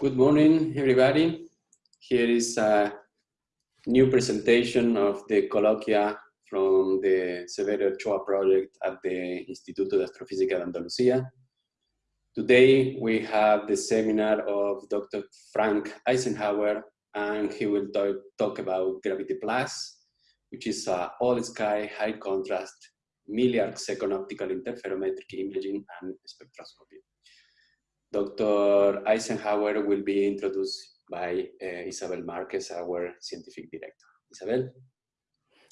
Good morning, everybody. Here is a new presentation of the colloquia from the Severo Ochoa project at the Instituto de Astrofísica de Andalucía. Today we have the seminar of Dr. Frank Eisenhauer and he will talk, about Gravity Plus, which is a all-sky high contrast milliarc second optical interferometric imaging and spectroscopy. Dr. Eisenhauer will be introduced by uh, Isabel Marquez, our scientific director. Isabel?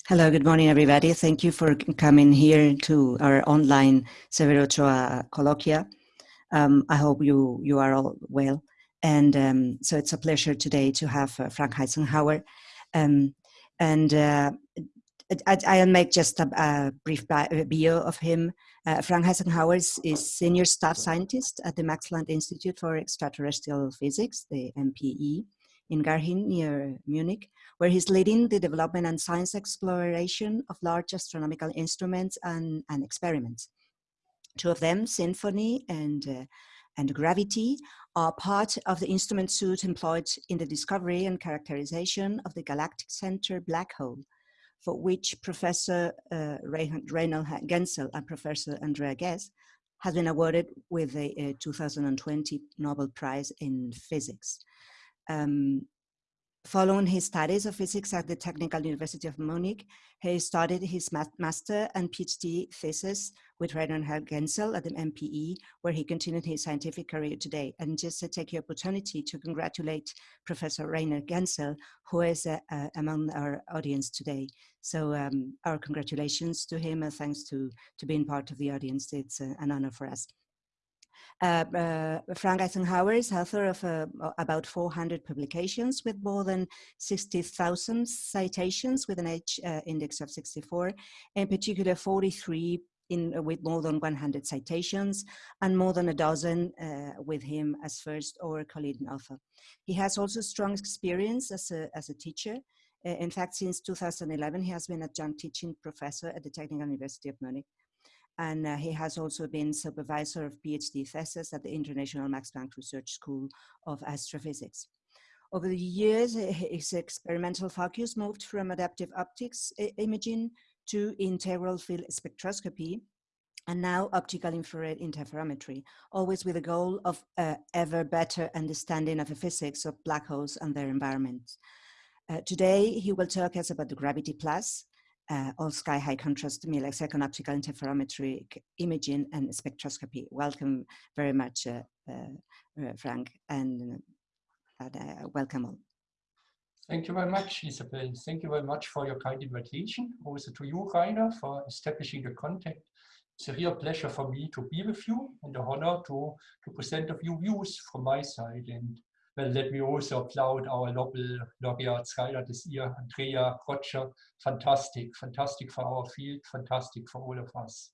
Hello, good morning, everybody. Thank you for coming here to our online Severo Ochoa colloquia. Um, I hope you, you are all well. And um, so it's a pleasure today to have uh, Frank Eisenhauer. Um, and uh, I, will make just a, a brief bio of him. Uh, Frank Eisenhauer is, is, senior staff scientist at the Max Planck Institute for Extraterrestrial Physics, the MPE, in Garching near Munich, where he's leading the development and science exploration of large astronomical instruments and, and experiments. Two of them, SINFONI and, uh, and Gravity, are part of the instrument suite employed in the discovery and characterization of the galactic center black hole, for which Professor uh, Reinhard Genzel and Professor Andrea Ghez has been awarded with a, 2020 Nobel Prize in Physics. Um, Following his studies of physics at the Technical University of Munich, he started his master and PhD thesis with Reinhard Genzel at the MPE, where he continued his scientific career today. And just to take the opportunity to congratulate Professor Reinhard Genzel, who is uh, uh, among our audience today. So um, our congratulations to him and thanks to, to being part of the audience. It's uh, an honor for us. Uh, uh, Frank Eisenhauer is author of uh, about 400 publications with more than 60,000 citations with an H uh, index of 64, in particular 43 in, uh, with more than 100 citations and more than a dozen uh, with him as first or co-leading author. He has also strong experience as a, as a teacher. In fact, since 2011, he has been adjunct teaching professor at the Technical University of Munich and uh, he has also been supervisor of PhD thesis at the International Max Planck Research School of Astrophysics. Over the years, his experimental focus moved from adaptive optics imaging to integral field spectroscopy, and now optical infrared interferometry, always with the goal of uh, ever better understanding of the physics of black holes and their environments. Uh, today, he will talk us about the Gravity Plus, uh, all sky high contrast millisecond optical interferometric imaging and spectroscopy. Welcome very much, uh, uh, uh Frank, and uh, welcome all. Thank you very much, Isabel. Thank you very much for your kind invitation. Also to you, Rainer, for establishing the contact. It's a real pleasure for me to be with you and a honor to, to present a few views from my side. And let me also applaud our Nobel laureate Skylar this year, Andrea Roger. Fantastic, fantastic for our field, fantastic for all of us.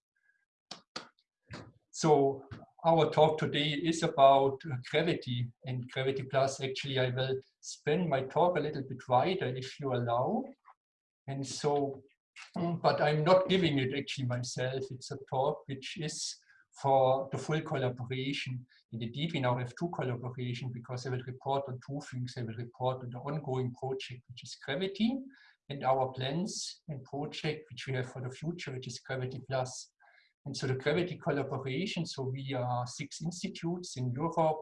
So our talk today is about gravity and gravity plus. Actually, I will spend my talk a little bit wider if you allow. And so, mm, but I'm not giving it actually myself. It's a talk which is for the full collaboration in the deep in our F2 collaboration because they will report on two things. They will report on the ongoing project, which is Gravity, and our plans and project, which we have for the future, which is Gravity Plus. And so the Gravity collaboration, so we are six institutes in Europe,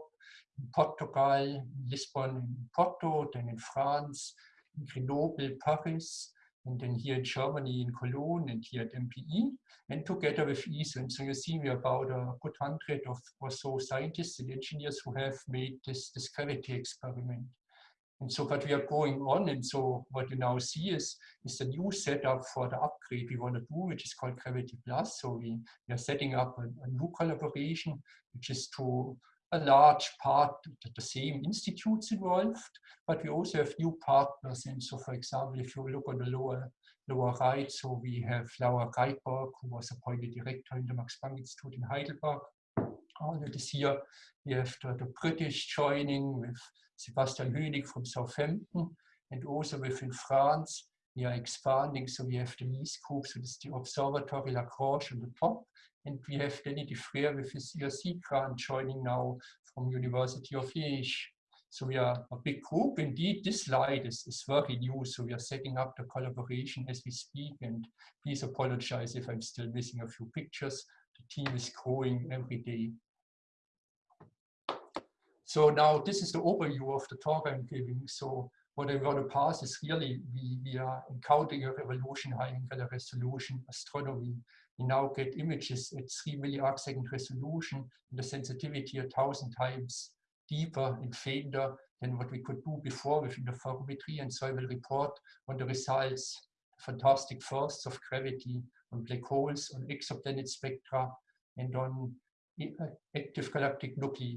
in Portugal, in Lisbon, in Porto, then in France, in Grenoble, Paris, and then here in Germany, in Cologne, and here at MPE, and together with ESO. And so you see we are about a good hundred of or so scientists and engineers who have made this, this gravity experiment. And so what we are going on, and so what you now see is, is the new setup for the upgrade we want to do, which is called Gravity Plus. So we, we are setting up a, a new collaboration, which is to a large part the same institutes involved, but we also have new partners. And so, for example, if you look on the lower lower right, so we have Laura Reitberg, who was appointed director in the Max Planck Institute in Heidelberg. Earlier this year, we have the, the British joining with Sebastian Hönig from Southampton, and also within France, we are expanding. So we have the NICE group, so this is the Observatory Lagrange on the top, and we have Denis Defrère with his ERC grant joining now from University of Liège. So we are a big group. Indeed, this slide is, is very new. So we are setting up the collaboration as we speak. And please apologize if I'm still missing a few pictures. The team is growing every day. So now this is the overview of the talk I'm giving. So what I'm going to pass is really we, we are encountering a revolution high angular resolution astronomy. We now get images at 3 milliarc second resolution and the sensitivity a thousand times deeper and fainter than what we could do before with interferometry. And so I will report on the results, fantastic firsts of gravity on black holes, on exoplanet spectra, and on eh, eh, active galactic nuclei.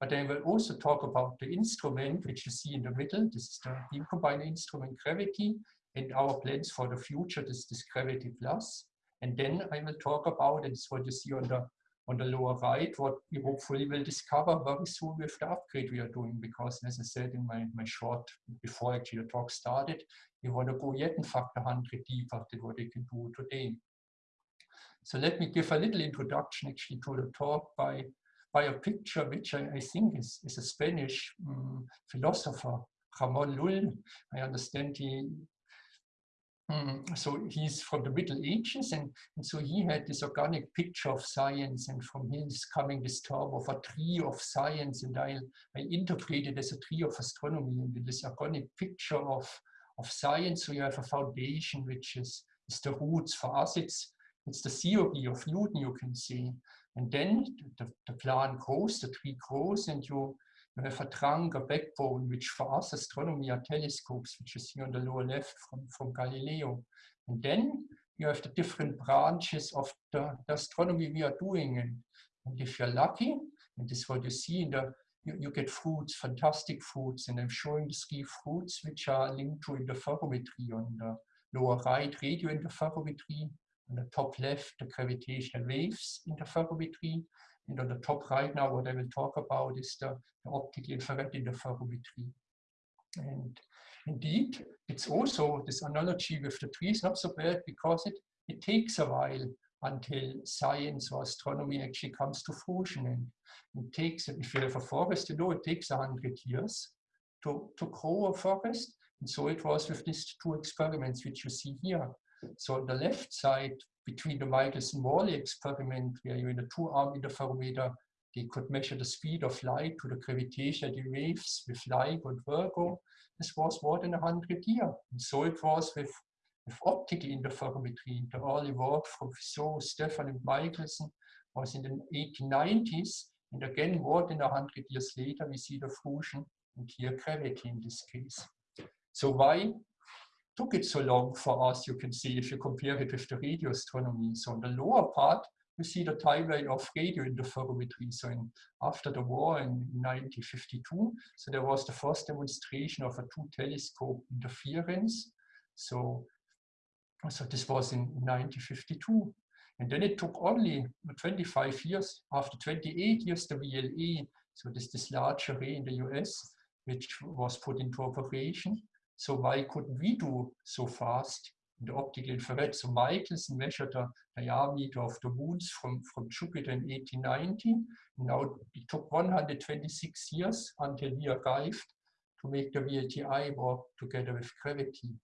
But I will also talk about the instrument, which you see in the middle. This is the beam combiner instrument gravity and our plans for the future. This is gravity plus. And then I will talk about, and it's what you see on the on the lower right, what we hopefully will discover very soon with the upgrade we are doing, because as I said in my, my short, before actually the talk started, we want to go yet in factor 100 deeper than what they can do today. So let me give a little introduction actually to the talk by by a picture which I, I think is, is a Spanish um, philosopher, Ramon Lull. I understand he, um, so he's from the Middle Ages, and, and so he had this organic picture of science, and from him is coming this term of a tree of science, and I, I interpret it as a tree of astronomy, and this organic picture of, of science, so you have a foundation which is, is the roots for us, it's, it's the theory of Newton, you can see. And then the, the plant grows, the tree grows, and you, you have a backbone, which for us astronomy are telescopes, which you see on the lower left from, from Galileo. And then you have the different branches of the, the astronomy we are doing. And, and if you're lucky, and this is what you see in the, you, you get fruits, fantastic fruits. And I'm showing the three fruits which are linked to interferometry on the lower right, radio interferometry, on the top left, the gravitational waves interferometry. And on the top right now, what I will talk about is the, the optical infrared interferometry. And indeed, it's also this analogy with the trees not so bad because it, it takes a while until science or astronomy actually comes to fruition. And it takes, if you have a forest, you know, it takes a hundred years to, to grow a forest. And so it was with these two experiments which you see here. So on the left side, between the Michelson-Morley experiment, where you in a two-arm interferometer, they could measure the speed of light to the gravitational waves with LIGO and Virgo. This was more than 100 years. And so it was with, with optical interferometry. The early work from Fizeau, Stephan, and Michelson was in the 1890s. And again, more than 100 years later, we see the fusion and here gravity in this case. So why took it so long for us, you can see if you compare it with the radio astronomy. So on the lower part, you see the timeline of radio interferometry. So in, after the war in 1952, so there was the first demonstration of a two telescope interference. So, so this was in 1952. And then it took only 25 years, after 28 years, the VLA, so this, this large array in the US, which was put into operation. So why couldn't we do so fast in the optical infrared? So Michelson measured the diameter of the moons from, from Jupiter in 1890. Now it took 126 years until we arrived to make the VLTI work together with gravity.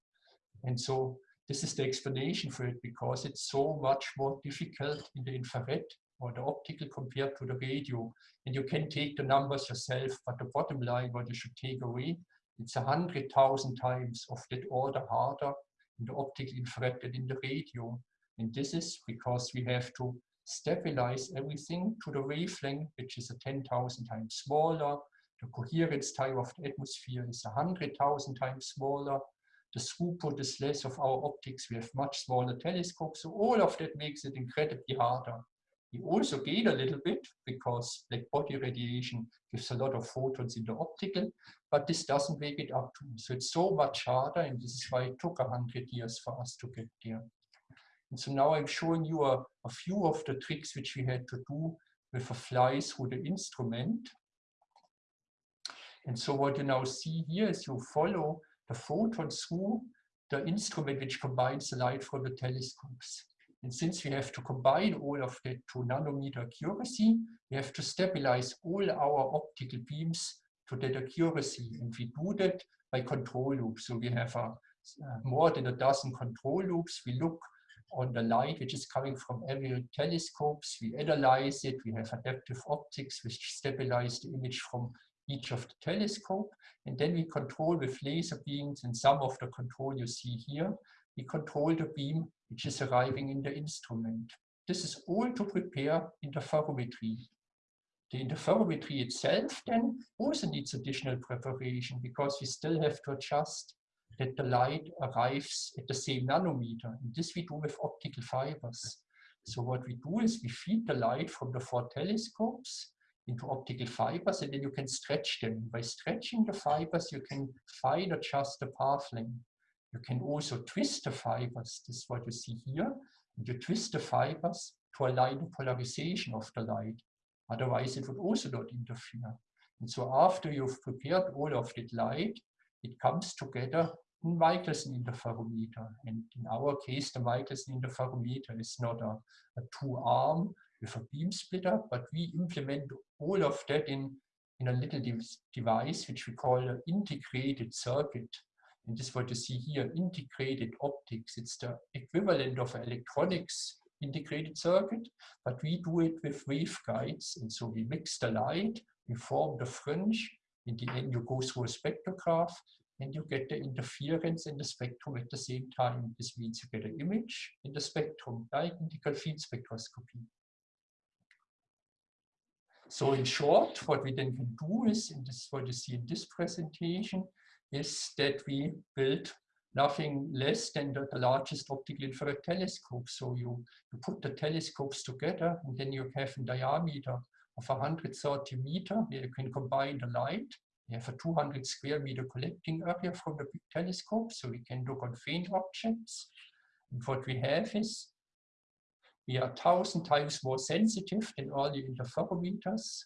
And so this is the explanation for it because it's so much more difficult in the infrared or the optical compared to the radio. And you can take the numbers yourself, but the bottom line, what you should take away it's a hundred thousand times of that order harder in the optical infrared than in the radio. And this is because we have to stabilize everything to the wavelength, which is a 10,000 times smaller. The coherence time of the atmosphere is a 100,000 times smaller. The throughput is less of our optics. We have much smaller telescopes. So all of that makes it incredibly harder. We also gain a little bit because black body radiation gives a lot of photons in the optical, but this doesn't make it up to. So it's so much harder, and this is why it took 100 years for us to get there. And so now I'm showing you a, a few of the tricks which we had to do with a fly through the instrument. And so what you now see here is you follow the photon through the instrument which combines the light from the telescopes. And since we have to combine all of that to nanometer accuracy, we have to stabilize all our optical beams to that accuracy. And we do that by control loops. So we have a, uh, more than a dozen control loops. We look on the light which is coming from every telescopes. We analyze it. We have adaptive optics which stabilize the image from each of the telescope. And then we control with laser beams and some of the control you see here. We control the beam which is arriving in the instrument. This is all to prepare interferometry. The interferometry itself then also needs additional preparation because we still have to adjust that the light arrives at the same nanometer. And this we do with optical fibers. So what we do is we feed the light from the four telescopes into optical fibers and then you can stretch them. By stretching the fibers, you can fine adjust the path length. You can also twist the fibers. This is what you see here. And you twist the fibers to align the polarization of the light. Otherwise, it would also not interfere. And so after you've prepared all of that light, it comes together in Michelson interferometer. And in our case, the Michelson interferometer is not a, a two-arm with a beam splitter, but we implement all of that in, in a little de device, which we call an integrated circuit. And this is what you see here, integrated optics. It's the equivalent of electronics integrated circuit, but we do it with waveguides. And so we mix the light, we form the fringe, in the end you go through a spectrograph and you get the interference in the spectrum at the same time. This means you get an image in the spectrum, integral field spectroscopy. So in short, what we then can do is, and this is what you see in this presentation, is that we build nothing less than the, the, largest optical infrared telescope. So you, you put the telescopes together and then you have a diameter of 130 meter where you can combine the light. You have a 200 square meter collecting area from the big telescope so we can look on faint objects. And what we have is we are 1000 times more sensitive than all the interferometers.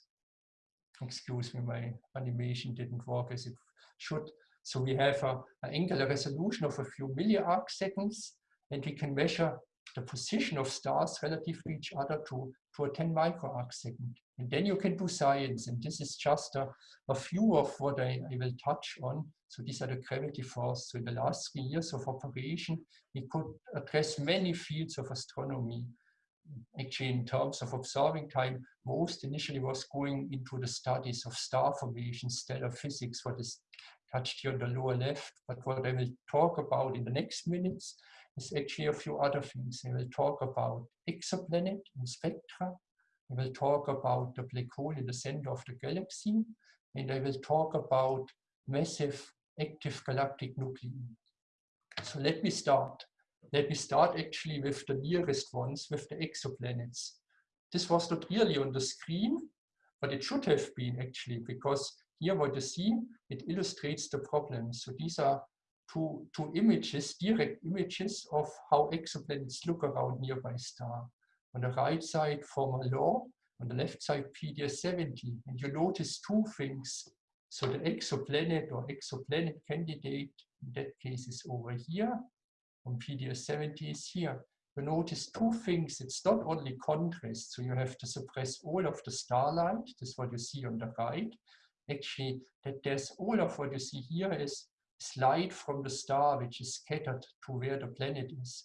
Excuse me, my animation didn't work as it should. So we have an angular resolution of a few milliarc seconds, and we can measure the position of stars relative to each other to, to a 10 microarc second. And then you can do science, and this is just a, a few of what I, I will touch on. So these are the gravity force. So in the last three years of operation, we could address many fields of astronomy. Actually, in terms of observing time, most initially was going into the studies of star formation, stellar physics, what is touched here on the lower left. But what I will talk about in the next minutes is actually a few other things. I will talk about exoplanet and spectra. I will talk about the black hole in the center of the galaxy. And I will talk about massive active galactic nuclei. So let me start. Let me start actually with the nearest ones, with the exoplanets. This was not really on the screen, but it should have been actually, because here what you see, it illustrates the problem. So these are two, two images, direct images of how exoplanets look around nearby star. On the right side, Fomalhaut, on the left side, PDS 70. And you notice two things. So the exoplanet or exoplanet candidate, in that case, is over here, and PDS 70 is here. You notice two things. It's not only contrast, so you have to suppress all of the starlight. This is what you see on the right actually that there's oh all of what you see here is light from the star which is scattered to where the planet is.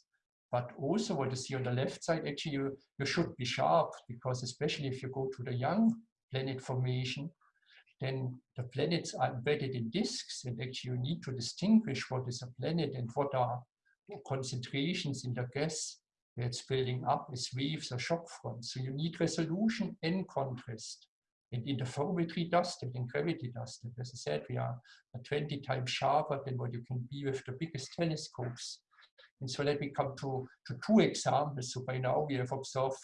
But also what you see on the left side, actually you, you should be sharp because especially if you go to the young planet formation, then the planets are embedded in disks and actually you need to distinguish what is a planet and what are concentrations in the gas that's building up as waves or shock fronts. So you need resolution and contrast. And interferometry does that, and gravity that. As I said, we are 20 times sharper than what you can be with the biggest telescopes. And so let me come to, to two examples. So by now we have observed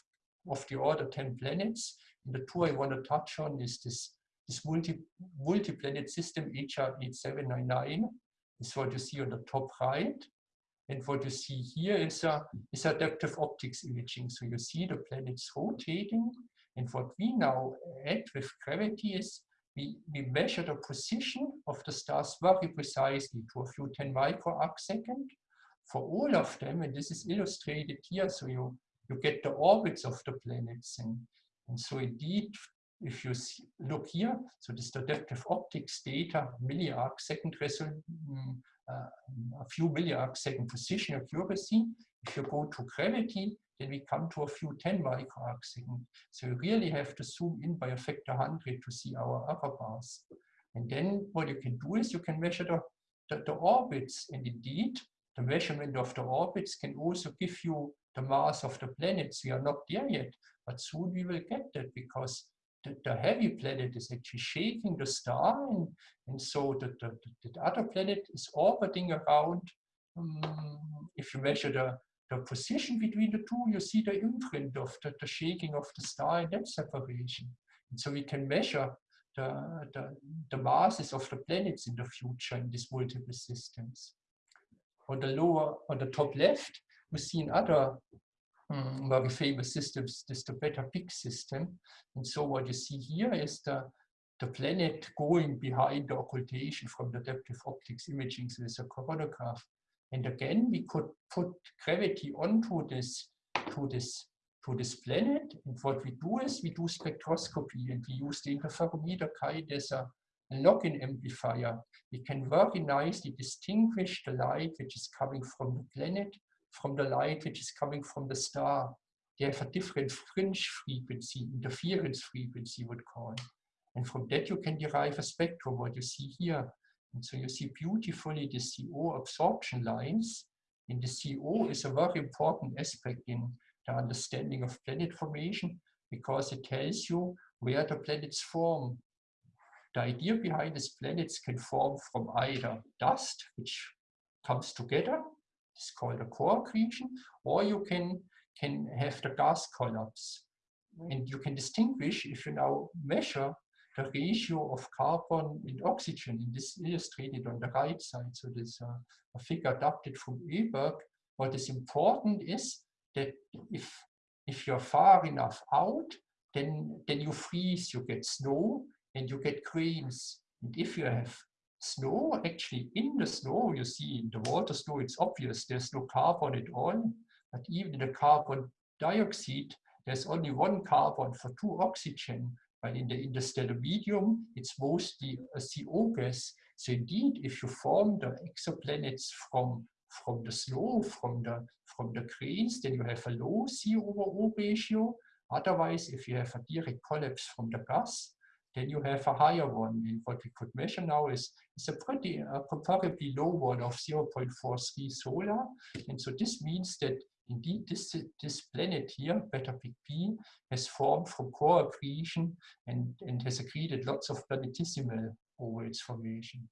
of the order 10 planets. And the two I want to touch on is this, this multi, multi-planet system HR 8799. This is what you see on the top right. And what you see here is, a, is adaptive optics imaging. So you see the planets rotating and what we now add with gravity is we, we measure the position of the stars very precisely to a few 10 microarc second for all of them. And this is illustrated here. So you, you get the orbits of the planets. And, and so indeed, if you see, look here, so this adaptive optics data, milliarc second resolution, mm, uh, a few milliarc second position accuracy. If you go to gravity, then we come to a few 10 microarc second. So you really have to zoom in by a factor 100 to see our upper bars. And then what you can do is you can measure the, the, the orbits. And indeed, the measurement of the orbits can also give you the mass of the planets. We are not there yet, but soon we will get that because the, the heavy planet is actually shaking the star and, and so the, the, the other planet is orbiting around. Um, if you measure the, the position between the two, you see the imprint of the, the shaking of the star and that separation. And so we can measure the, the, the masses of the planets in the future in these multiple systems. On the lower, on the top left, we see another um, very famous systems, this the Beta Pic system. And so what you see here is the, the planet going behind the occultation from the adaptive optics imaging with a coronagraph. And again, we could put gravity onto this, to this, to this planet. And what we do is we do spectroscopy and we use the interferometer kind as a lock-in amplifier. We can very nicely distinguish the light which is coming from the planet from the light which is coming from the star. They have a different fringe frequency, interference frequency would call. And from that you can derive a spectrum, what you see here. And so you see beautifully the CO absorption lines. And the CO is a very important aspect in the understanding of planet formation because it tells you where the planets form. The idea behind these planets can form from either dust, which comes together, it's called a core accretion, or you can, can have the gas collapse. Mm-hmm. And you can distinguish if you now measure the ratio of carbon and oxygen, and this illustrated on the right side. So this uh, a figure adapted from Öberg. What is important is that if if you're far enough out, then then you freeze, you get snow, and you get grains. And if you have snow, actually in the snow, you see in the water snow, it's obvious there's no carbon at all. But even in the carbon dioxide, there's only one carbon for two oxygen. But in the interstellar medium, it's mostly a CO gas. So indeed, if you form the exoplanets from, from the snow, from the, from the grains, then you have a low C over O ratio. Otherwise, if you have a direct collapse from the gas, then you have a higher one. And what we could measure now is, is a pretty uh, comparably low one of 0.43 solar. And so this means that indeed this, this planet here, Beta Pic P, has formed from core accretion and, and has accreted lots of planetesimal over its formation.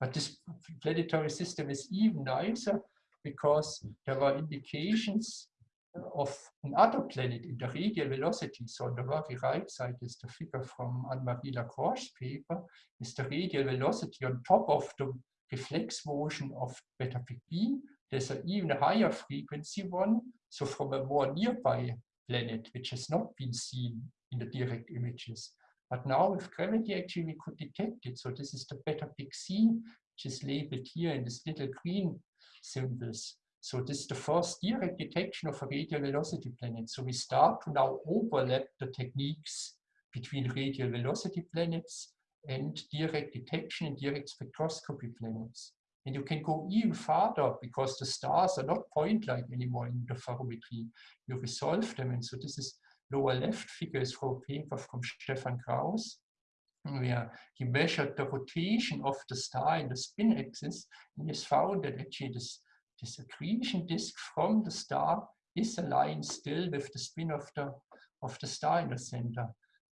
But this planetary system is even nicer because there were indications of another planet in the radial velocity, so on the very right side is the figure from Anne-Marie Lagrange's paper, is the radial velocity on top of the reflex motion of beta Pic B. There's an even higher frequency one, so from a more nearby planet, which has not been seen in the direct images. But now with gravity, actually, we could detect it. So this is the beta Pic C, which is labeled here in this little green symbols. So this is the first direct detection of a radial velocity planet. So we start to now overlap the techniques between radial velocity planets and direct detection and direct spectroscopy planets. And you can go even farther because the stars are not point-like anymore in the interferometry. You resolve them. And so this is lower left figure is from a paper from Stefan Kraus, where he measured the rotation of the star in the spin axis and he has found that actually this this accretion disk from the star is aligned still with the spin of the, of the star in the center.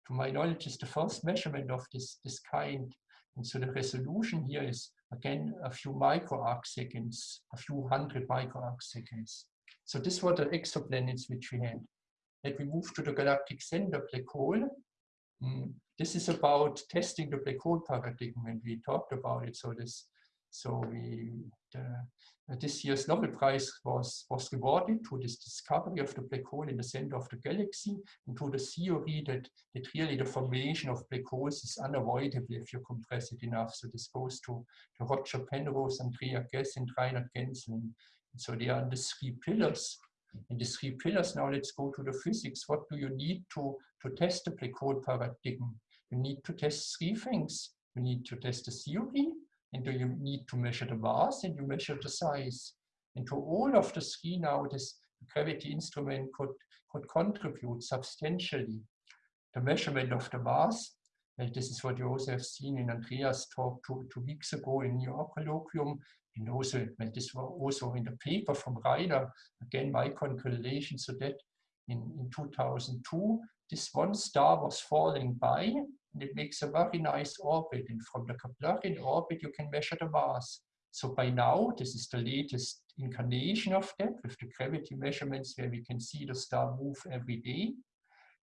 To my knowledge, is the first measurement of this, this kind. And so the resolution here is, again, a few microarc seconds, a few hundred microarc seconds. So this were the exoplanets which we had. Let me move to the galactic center black hole. Mm, this is about testing the black hole paradigm, when we talked about it. So this, so we the, uh, this year's Nobel Prize was, was awarded to this discovery of the black hole in the center of the galaxy and to the theory that, that really the formation of black holes is unavoidable if you compress it enough. So this goes to, to Roger Penrose, Andrea Ghez, and Reinhard Genzel. So they are the three pillars In the three pillars, now let's go to the physics. What do you need to, to test the black hole paradigm? You need to test three things. You need to test the theory, and you need to measure the mass, and you measure the size. And to all of the three now, this gravity instrument could, could contribute substantially. The measurement of the mass, and this is what you also have seen in Andreas' talk two, two weeks ago in York colloquium, and also, and this was also in the paper from Rainer, again, my conclusion, to that in, in 2002, this one star was falling by, and it makes a very nice orbit, and from the Keplerian orbit, you can measure the mass. So by now, this is the latest incarnation of that with the gravity measurements where we can see the star move every day.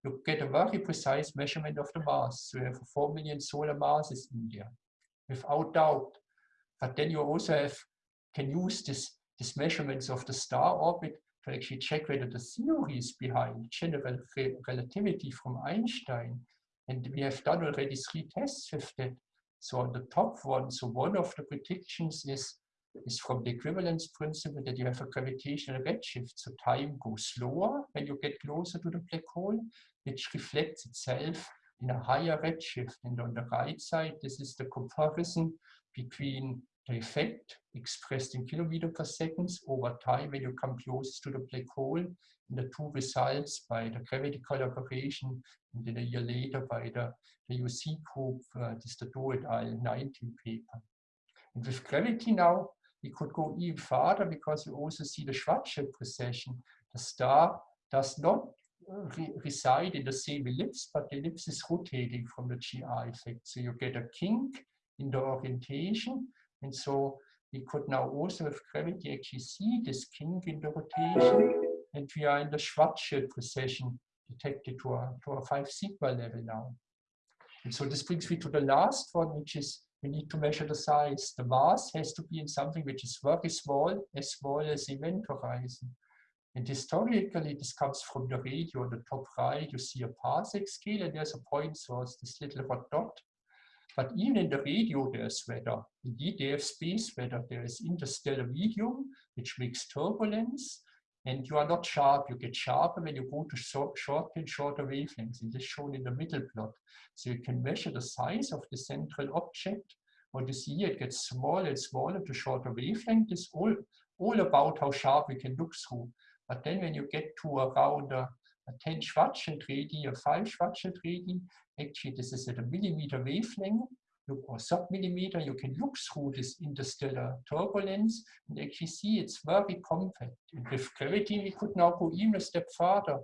You get a very precise measurement of the mass. So you have 4 million solar masses in there, without doubt. But then you also have can use this, this measurements of the star orbit to actually check whether the theories behind general re relativity from Einstein. And we have done already three tests with that. So on the top one, so one of the predictions is, is from the equivalence principle that you have a gravitational redshift. So time goes slower when you get closer to the black hole, which reflects itself in a higher redshift. And on the right side, this is the comparison between effect expressed in kilometer per seconds over time when you come close to the black hole and the two results by the gravity collaboration and then a year later by the, the UC group, uh, this the Do et al. 19 paper. And with gravity now, we could go even farther because you also see the Schwarzschild precession. The star does not uh, re reside in the same ellipse, but the ellipse is rotating from the GR effect. So you get a kink in the orientation. And so we could now also with gravity actually see this kink in the rotation. And we are in the Schwarzschild precession detected to a, to a 5 sigma level now. And so this brings me to the last one, which is we need to measure the size. The mass has to be in something which is very small, as small as event horizon. And historically, this comes from the radio on the top right. You see a parsec scale, and there's a point source, this little hot dot. But even in the radio, there's weather. Indeed, have space weather. There is interstellar medium, which makes turbulence and you are not sharp. You get sharper when you go to short, short and shorter wavelengths. This is shown in the middle plot. So you can measure the size of the central object. What you see it gets smaller and smaller to shorter wavelength. It's all, all about how sharp we can look through. But then when you get to around a 10 Schwarzschild radii or 5 Schwarzschild radii, actually this is at a millimeter wavelength, or sub-millimeter, you can look through this interstellar turbulence and actually see it's very compact. And with gravity, we could now go even a step further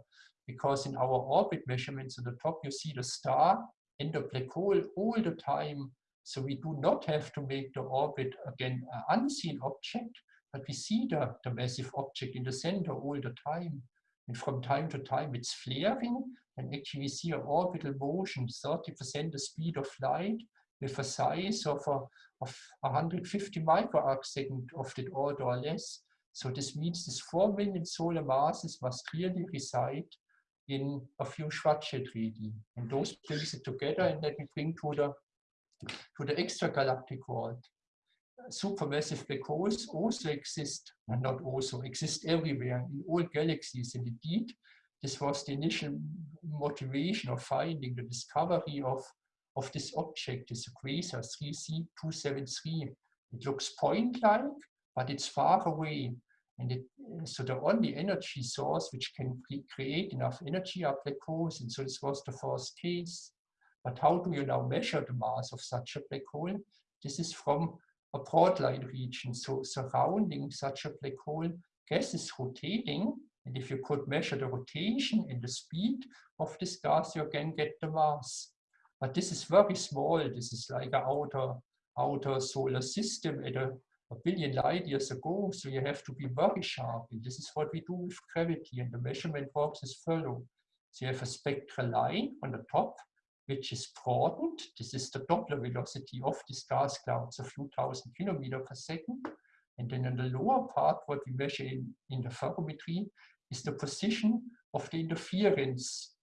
because in our orbit measurements at the top, you see the star and the black hole all the time. So we do not have to make the orbit, again, an unseen object, but we see the, the massive object in the center all the time. And from time to time, it's flaring, and actually we see an orbital oh, motion, 30% the speed of light, with a size of, a, of 150 microarc second of the order or less. So this means this 4 million solar masses must really reside in a few Schwarzschild radii. And those brings it together and let me bring to the, to the extragalactic world. Supermassive black holes also exist, and not also, exist everywhere in all galaxies. And indeed, this was the initial motivation of finding the discovery of of this object, this quasar 3C273. It looks point-like, but it's far away. And it, so the only energy source which can create enough energy are black holes. And so this was the first case. But how do you now measure the mass of such a black hole? This is from a broadline region. So surrounding such a black hole, gas is rotating. And if you could measure the rotation and the speed of this gas, you again get the mass. But this is very small. This is like an outer, outer solar system at a, a billion light years ago. So you have to be very sharp. And this is what we do with gravity. And the measurement works as follows. So you have a spectral line on the top, which is broadened. This is the Doppler velocity of these gas clouds, a few thousand kilometers per second. And then in the lower part, what we measure in, the ferrometry is the position of the interference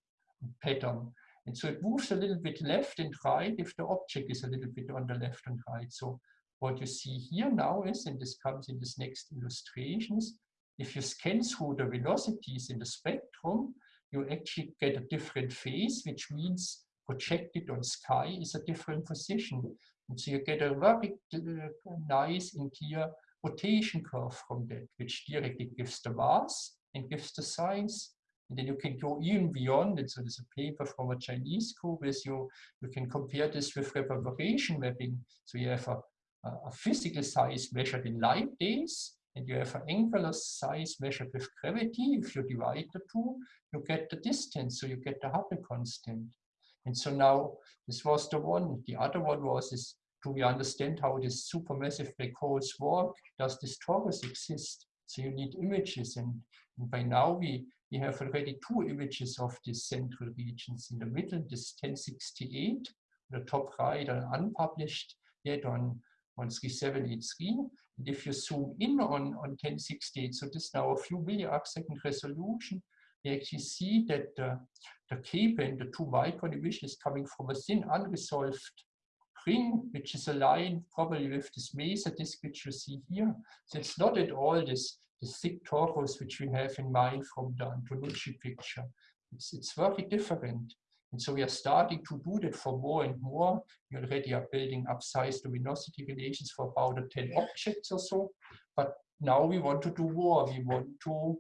pattern. And so it moves a little bit left and right if the object is a little bit on the left and right. So what you see here now is, and this comes in this next illustrations, if you scan through the velocities in the spectrum, you actually get a different phase, which means projected on sky is a different position. And so you get a very uh, nice and clear rotation curve from that, which directly gives the mass and gives the size. And then you can go even beyond it. So there's a paper from a Chinese group where you, you can compare this with reverberation mapping. So you have a, a physical size measured in light days, and you have an angular size measured with gravity. If you divide the two, you get the distance, so you get the Hubble constant. And so now this was the one. The other one was is do we understand how these supermassive black holes work? Does this torus exist? So you need images and, and by now we, we have already two images of these central regions. In the middle, this 1068, the top right, an unpublished yet on, on 3783. And if you zoom in on, on 1068, so this now a few millisecond resolution, you actually see that uh, the the two micron emission is coming from a thin unresolved ring, which is aligned probably with this maser disk which you see here. So it's not at all this, this thick torus which we have in mind from the Antonucci picture. It's, it's very different. And so we are starting to do that for more and more. We already are building up size luminosity relations for about 10 objects or so. But now we want to do more. We want to,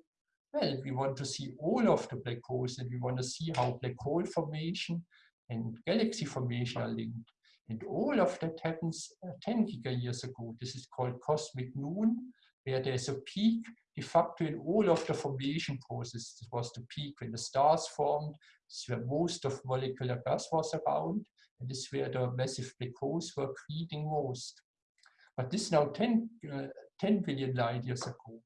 well, we want to see all of the black holes and we want to see how black hole formation and galaxy formation are linked. And all of that happens uh, 10 gigayears ago. This is called cosmic noon, where there's a peak de facto in all of the formation process. This was the peak when the stars formed. This is where most of molecular gas was around. And this is where the massive black holes were creating most. But this is now 10, uh, 10 billion light years ago.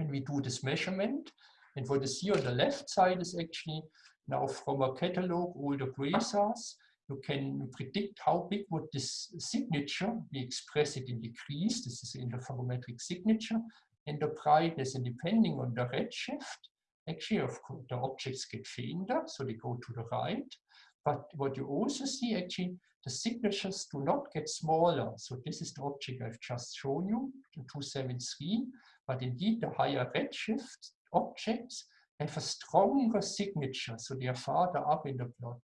Can we do this measurement? And what is here on the left side is actually now from a catalog, all the quasars you can predict how big would this signature, we express it in degrees, this is in the interferometric signature, and the brightness, and depending on the redshift, actually of course the objects get fainter, so they go to the right, but what you also see actually, the signatures do not get smaller. So this is the object I've just shown you, the 273, but indeed the higher redshift objects have a stronger signature, so they are farther up in the plot.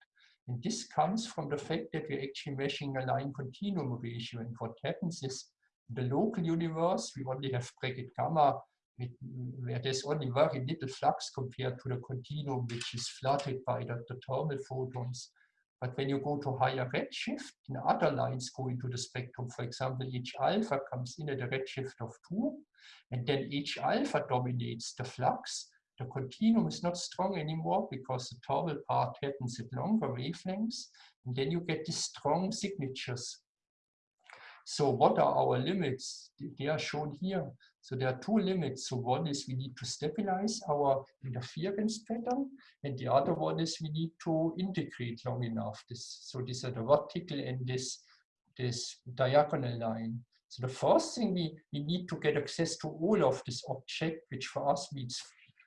And this comes from the fact that we're actually measuring a line continuum ratio. And what happens is the local universe, we only have Brackett gamma, with, where there's only very little flux compared to the continuum, which is flooded by the, the thermal photons. But when you go to higher redshift, and other lines go into the spectrum. For example, H alpha comes in at a redshift of 2, and then H alpha dominates the flux the continuum is not strong anymore because the thermal part happens at longer wavelengths, and then you get these strong signatures. So what are our limits? They are shown here. So there are two limits. So one is we need to stabilize our interference pattern, and the other one is we need to integrate long enough. This, so these are the vertical and this, this diagonal line. So the first thing we, we need to get access to all of this object, which for us means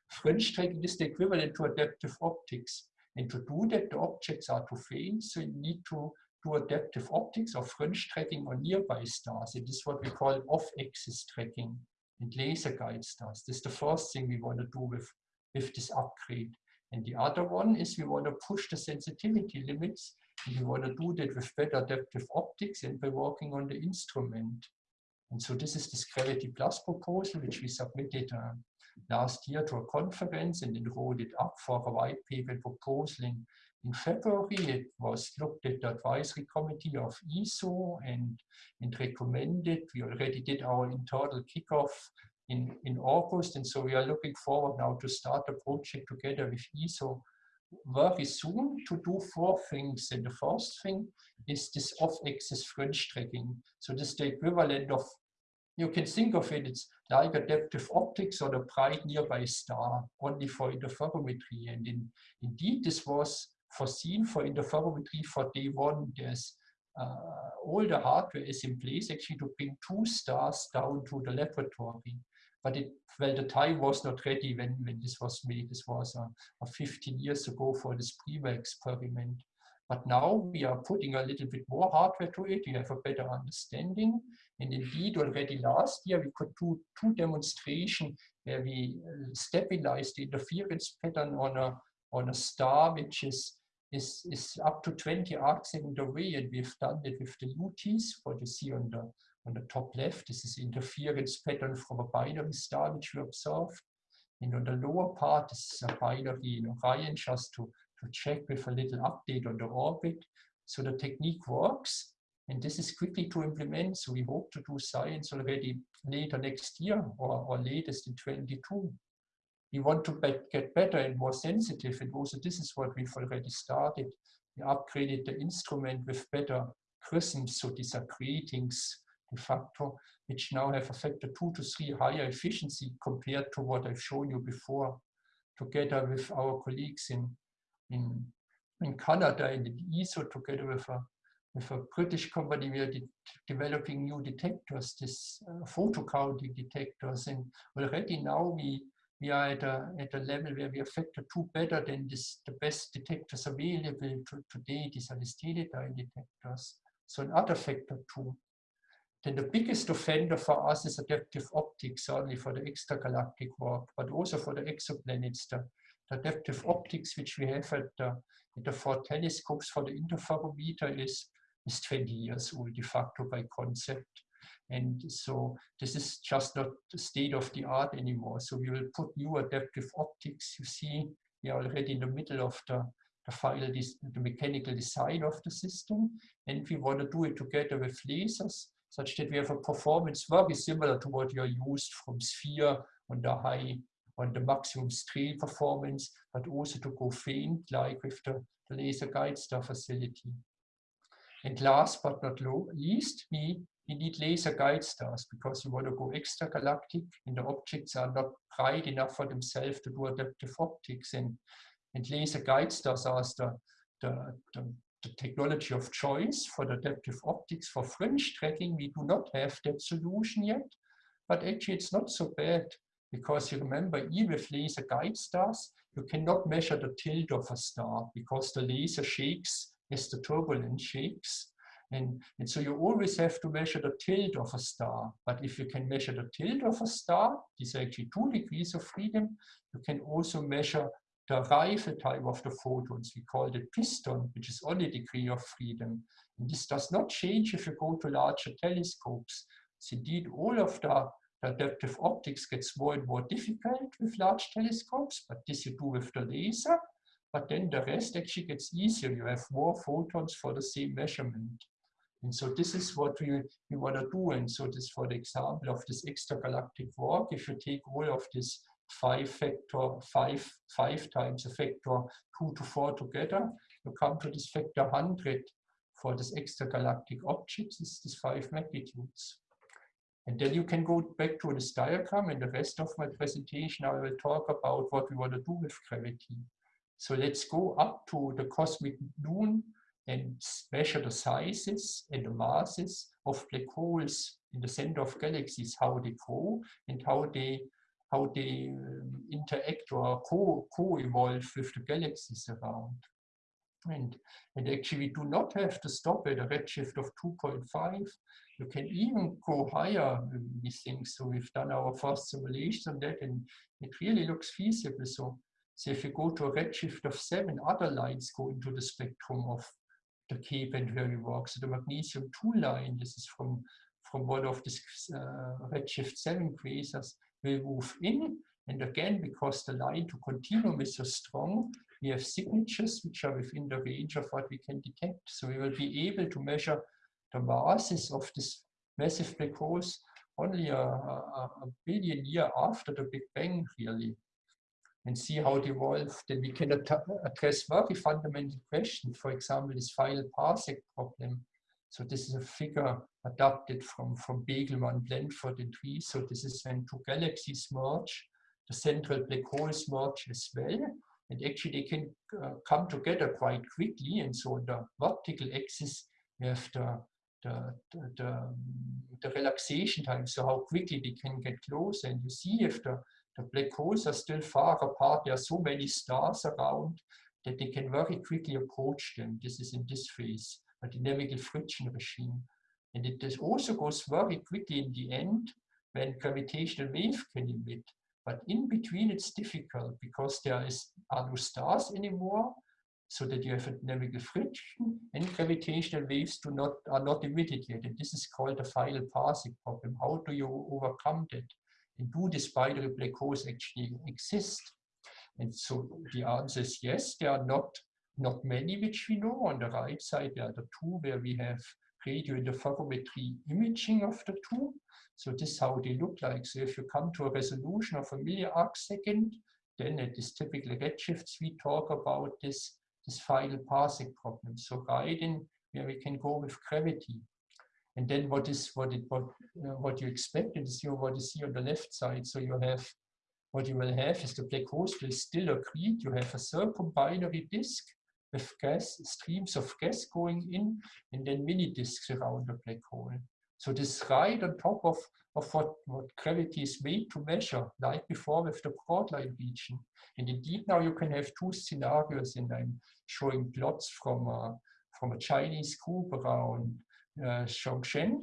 Fringe tracking is the equivalent to adaptive optics. And to do that, the objects are too faint, so you need to do adaptive optics or fringe tracking on nearby stars. It is what we call off-axis tracking and laser guide stars. This is the first thing we want to do with, with this upgrade. And the other one is we want to push the sensitivity limits and we want to do that with better adaptive optics and by working on the instrument. And so this is this Gravity Plus proposal, which we submitted uh, last year to a conference and enrolled it up for a white paper proposal in, in February. It was looked at the advisory committee of ESO and, and recommended. We already did our internal kickoff in, in August. And so we are looking forward now to start the project together with ESO very soon to do four things. And the first thing is this off-axis fringe tracking. So this is the equivalent of you can think of it, it's like adaptive optics or the bright nearby star, only for interferometry. And in, indeed, this was foreseen for interferometry for day one. There's uh, all the hardware is in place actually to bring two stars down to the laboratory. But it, well, the time was not ready when, when this was made. This was uh, uh 15 years ago for this PRIMA experiment. But now we are putting a little bit more hardware to it. We have a better understanding. And indeed, already last year, we could do two demonstrations where we uh, stabilized the interference pattern on a, on a star, which is, is, is up to 20 arcs in the way. And we've done it with the UTs, what you see on the, on the top left. This is interference pattern from a binary star, which we observed. And on the lower part, this is a binary in Orion, just to, to check with a little update on the orbit. So the technique works. And this is quickly to implement. So we hope to do science already later next year or, or latest in 22. We want to get better and more sensitive. And also this is what we've already started. We upgraded the instrument with better grisms. So these are gratings de facto, which now have a factor two to three higher efficiency compared to what I've shown you before, together with our colleagues in, in, in Canada and in ESO, together with a with a British company, we are de developing new detectors, this uh, photo detectors. And already now we, we are at a, at a level where we are factor two better than this, the best detectors available to, today, these are the dye detectors. So another factor two. Then the biggest offender for us is er, adaptive optics, certainly for the extragalactic work, but also er for the exoplanets. Er the, the adaptive optics which we have at the, at the four telescopes for the interferometer is is 20 years old de facto by concept. And so this is just not the state of the art anymore. So we will put new adaptive optics. You see, we are already in the middle of the, the this, the mechanical design of the system. And we want to do it together with lasers such that we have a performance very similar to what you're used from sphere on the high, on the maximum Strehl performance, but also to go faint like with the, the laser guide star facility. And last but not least, we, we need laser guide stars because we want to go extragalactic and the objects are not bright enough for themselves to do adaptive optics. And, and laser guide stars are the, the, the, the technology of choice for the adaptive optics. For fringe tracking, we do not have that solution yet, but actually it's not so bad because you remember, even with laser guide stars, you cannot measure the tilt of a star because the laser shakes as the turbulence shakes. And, and so you always have to measure the tilt of a star. But if you can measure the tilt of a star, these are actually two degrees of freedom, you can also measure the arrival time of the photons. We call it piston, which is only degree of freedom. And this does not change if you go to larger telescopes. So indeed, all of the adaptive optics gets more and more difficult with large telescopes, but this you do with the laser but then the rest actually gets easier. You have more photons for the same measurement. And so this is what we, we want to do. And so this for the example of this extragalactic walk, if you take all of this five factor, five, five times a factor two to four together, you come to this factor 100 for this extragalactic object, this, this five magnitudes. And then you can go back to this diagram and the rest of my presentation, I will talk about what we want to do with gravity. So let's go up to the cosmic noon and measure the sizes and the masses of black holes in the center of galaxies, how they grow and how they how they um, interact or co-evolve co with the galaxies around. And, and actually we do not have to stop at a redshift of 2.5. You can even go higher these things. So we've done our first simulation on that and it really looks feasible. So so if you go to a redshift of seven, other lines go into the spectrum of the K-band where we work. So the magnesium 2 line, this is from, from one of the uh, redshift 7 quasars, will move in. And again, because the line to continuum is so strong, we have signatures which are within the range of what we can detect. So we will be able to measure the masses of this massive black holes only a, a, a billion year after the Big Bang, really and see how it evolved. Then we can address very fundamental questions, for example, this final parsec problem. So this is a figure adapted from, from Begelman, Blandford, and Rees. So this is when two galaxies merge, the central black holes merge as well. And actually they can uh, come together quite quickly. And so on the vertical axis, we have the, the, the, the, the relaxation time, so how quickly they can get close. And you see if the the black holes are still far apart. There are so many stars around that they can very quickly approach them. This is in this phase, a dynamical er friction regime. And it also goes very quickly in the end when gravitational wave can emit. But in between it's difficult because there is, are no stars anymore, so that you have a dynamical friction and gravitational waves do not are not emitted yet. And this is called the final parsec problem. How do you overcome that? And do the spidery black holes actually exist? And so the answer is yes, there are not, not many which we know. On the right side, there are the two where we have radio interferometry imaging of the two. So this is how they look like. So if you come to a resolution of a milliarc second, then at this typical redshifts, we talk about this, this final parsec problem. So right in where we can go with gravity. And then what is what it what uh, what you expect is you what is here on the left side. So you have what you will have is the black holes will still accrete. You have a circumbinary disk with gas streams of gas going in, and then mini disks around the black hole. So this right on top of, of what, what gravity is made to measure, like before with the broadline region. And indeed now you can have two scenarios and I'm showing plots from from a Chinese group around uh, Zhongshan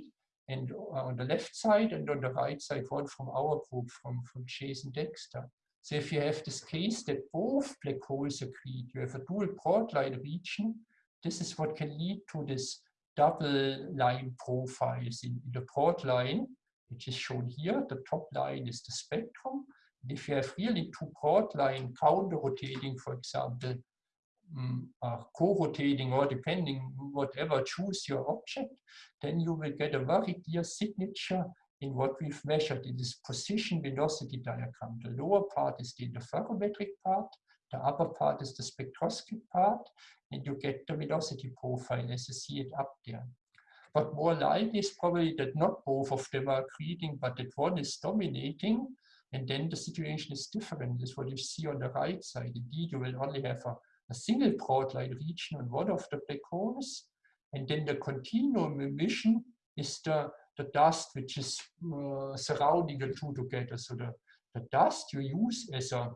and on the left side and on the right side one from our group from, from Jason Dexter. So if you have this case that both black holes accrete, you have a dual broadline region, this is what can lead to this double line profiles in, in the broad line, which is shown here. The top line is the spectrum. And if you have really two broad line counter-rotating, for example, um, co-rotating or depending whatever, choose your object, then you will get a very clear signature in what we've measured in this position velocity diagram. The lower part is the interferometric part, the upper part is the spectroscopic part, and you get the velocity profile as you see it up there. But more likely is probably that not both of them are accreting, but that one is dominating, and then the situation is different. This is what you see on the right side. Indeed, you will only have a, a single broadline region on one of the black holes, and then the continuum emission is the, the dust which is uh, surrounding the two together. So the, the dust you use as a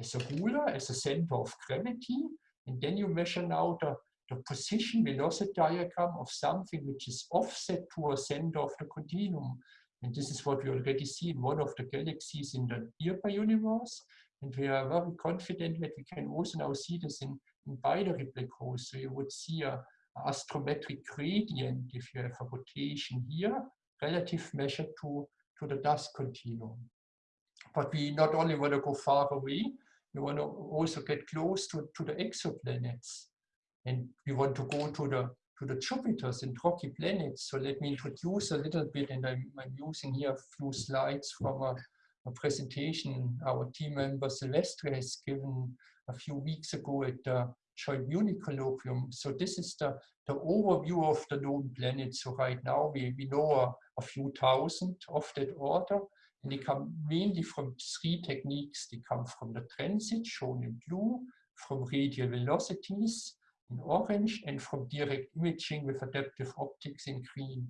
as a ruler, as a center of gravity, and then you measure now the, the position velocity diagram of something which is offset to a center of the continuum. And this is what we already see in one of the galaxies in the nearby universe. And we are very confident that we can also now see this in, in binary black. So you would see a, a astrometric gradient if you have a rotation here, relative measure to, to the dust continuum. But we not only want to go far away, we want to also get close to, to the exoplanets. And we want to go to the to the Jupiters and rocky planets. So let me introduce a little bit, and I'm, I'm using here a few slides from a, a presentation our team member Sylvestre has given a few weeks ago at the Munich Colloquium. So this is the, the overview of the known planets. So right now we, we know a, a few thousand of that order. And they come mainly from three techniques. They come from the transit, shown in blue, from radial velocities in orange, and from direct imaging with adaptive optics in green.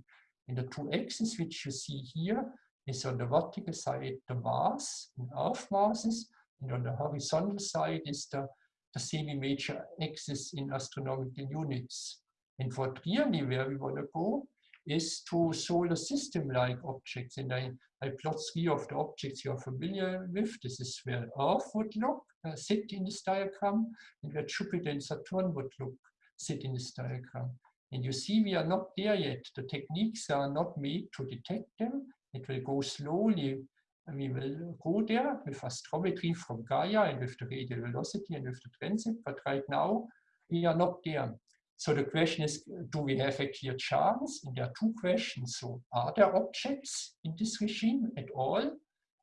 And the two axes which you see here is on the vertical side the mass in Earth masses, and on the horizontal side is the, the semi-major axis in astronomical units. And what really where we want to go is to solar system-like objects. And I, I plot three of the objects you're familiar with. This is where Earth would look, uh, sit in this diagram, and where Jupiter and Saturn would look, sit in this diagram. And you see we are not there yet. The techniques are not made to detect them. It will go slowly. And we will go there with astrometry from Gaia and with the radial velocity and with the transit. But right now, we are not there. So the question is, do we have a clear chance? And there are two questions. So are there objects in this regime at all?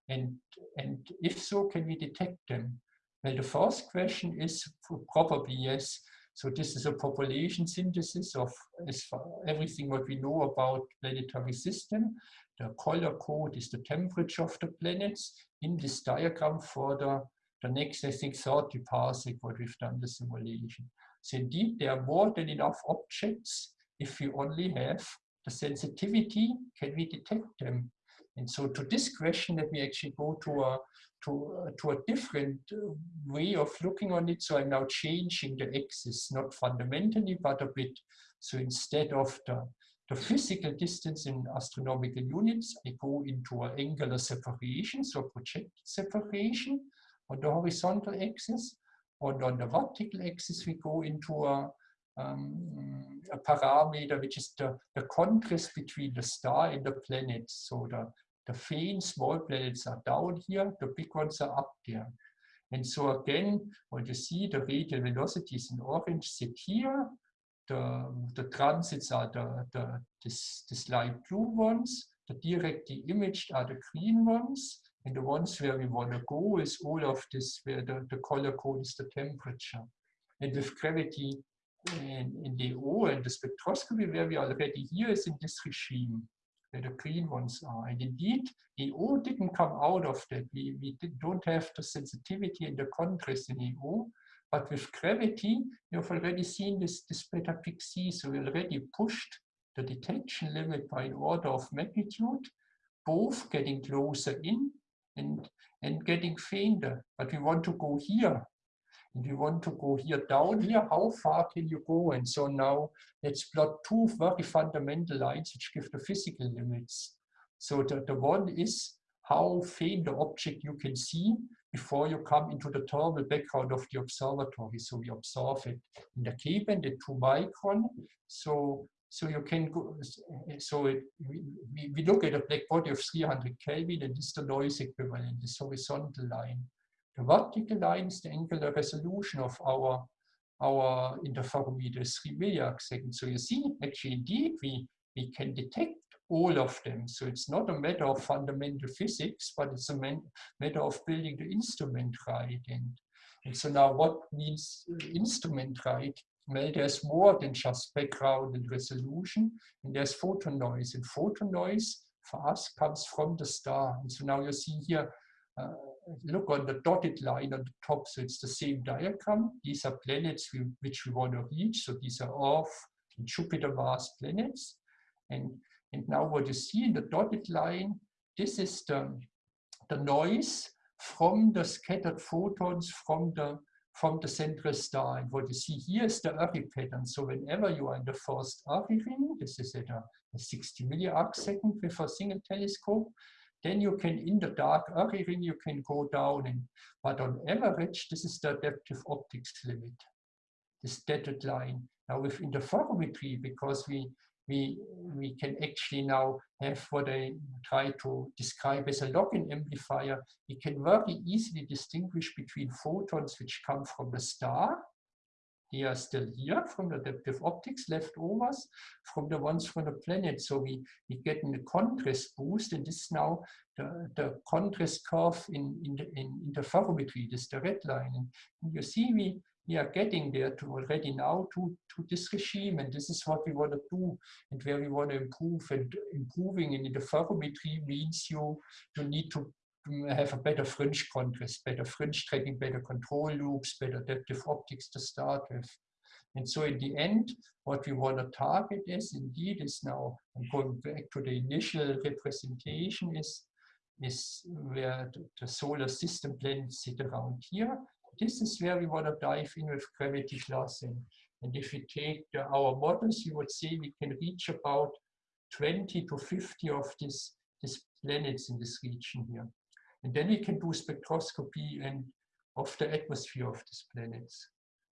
And, and if so, can we detect them? Well, the first question is probably yes. So this is a population synthesis of everything what we know about planetary system. The color code is the temperature of the planets in this diagram for the, the next, I think, 30 parsec what we've done the simulation. So indeed, there are more than enough objects if we only have the sensitivity, can we detect them? And so to this question, let me actually go to a, to, uh, to a different uh, way of looking on it. So I'm now changing the axis, not fundamentally, but a bit. So instead of the, the physical distance in astronomical units, I go into an angular separation, so projected separation on the horizontal axis. And on the vertical axis, we go into a, um, a parameter, which is the, the contrast between the star and the planets. So the, the faint small planets are down here, the big ones are up there. And so again, what you see, the radial velocities in orange sit here, the, the transits are the, the this, this light blue ones, the directly imaged are the green ones, and the ones where we want to go is all of this, where the, the color code is the temperature. And with gravity in, in the O and the spectroscopy, where we are already here is in this regime, where the green ones are. And indeed, the O didn't come out of that. We, we did, don't have the sensitivity and the contrast in the O, but with gravity, you've already seen this, this beta Pic C, so we already pushed the detection limit by an order of magnitude, both getting closer in and, and getting fainter. But we want to go here. And we want to go here down here. How far can you go? And so now let's plot two very fundamental lines which give the physical limits. So the, the one is how faint the object you can see before you come into the thermal background of the observatory. So we observe it in the K-band at 2 micron. So, so you can go, so it, we, we look at a black body of 300 Kelvin and the noise equivalent, this horizontal line. The vertical line is the angular resolution of our our interferometer is 3 milliarc seconds. So you see, actually, indeed, we, we can detect all of them. So it's not a matter of fundamental physics, but it's a matter of building the instrument right. And, and so now what means instrument right? Well, there's more than just background and resolution, and there's photon noise. And photon noise for us comes from the star. And so now you see here, uh, look on the dotted line on the top, so it's the same diagram. These are planets we, which we want to reach. So these are Earth and Jupiter, Mars planets. And and now what you see in the dotted line, this is the, the noise from the scattered photons from the, from the central star. And what you see here is the Airy pattern. So whenever you are in the first Airy ring, this is at a, a 60 milliarc second with a single telescope, then you can, in the dark Airy ring, you can go down. And, but on average, this is the adaptive optics limit, this dotted line. Now with interferometry, because we we, we can actually now have what I try to describe as a lock-in amplifier. We can very easily distinguish between photons which come from the star, they are still here from the adaptive optics leftovers, from the ones from the planet. So we, we get a contrast boost, and this is now the, the contrast curve in, in, the, in interferometry, this is the red line. And you see we, we are getting there to already now to, to this regime. And this is what we want to do and where we want to improve. And improving in the interferometry means you you need to have a better fringe contrast, better fringe tracking, better control loops, better adaptive optics to start with. And so in the end, what we want to target is indeed is now, I'm going back to the initial representation is, is where the, the solar system planets sit around here this is where we want to dive in with gravity classing. And if we take the, our models, you would say we can reach about 20 to 50 of these, these planets in this region here. And then we can do spectroscopy and of the atmosphere of these planets.